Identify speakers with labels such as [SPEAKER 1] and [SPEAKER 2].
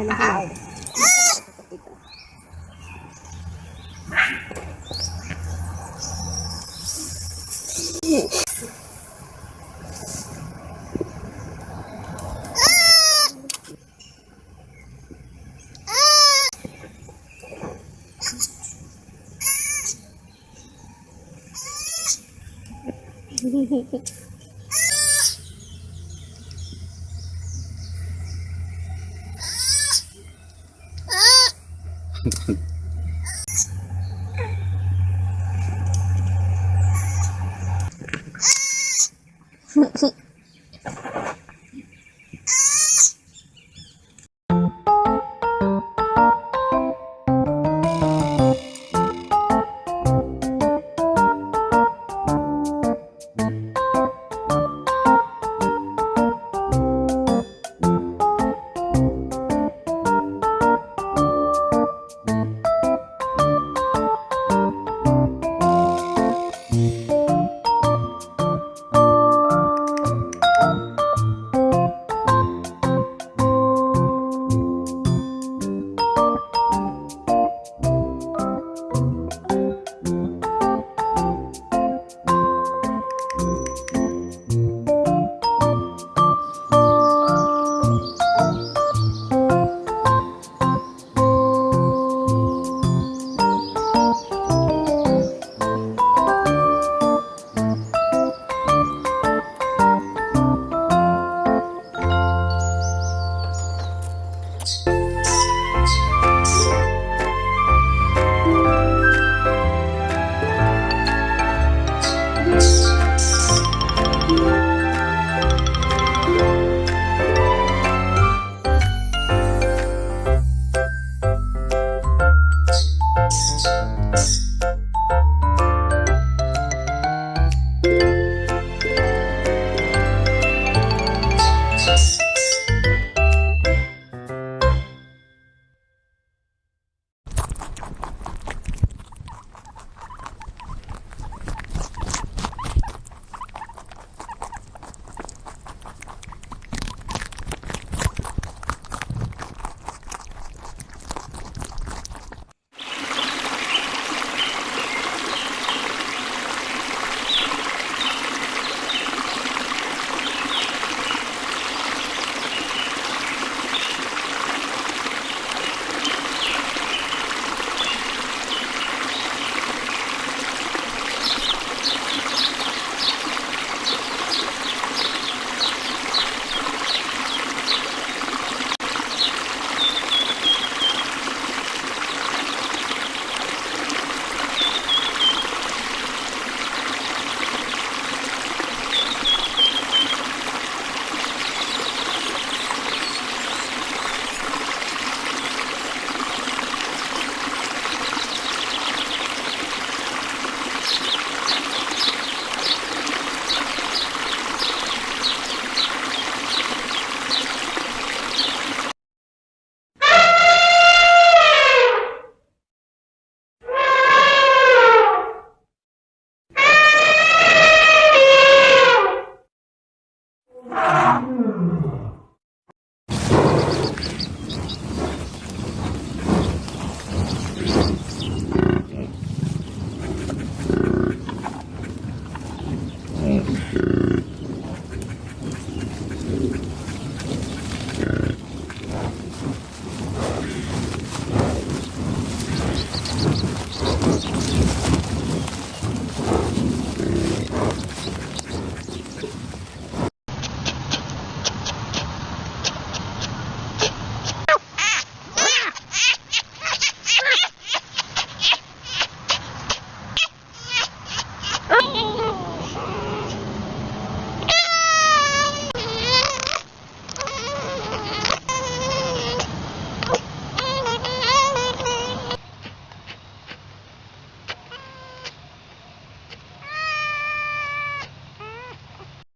[SPEAKER 1] Hello, hello. Hehehehe Thanks.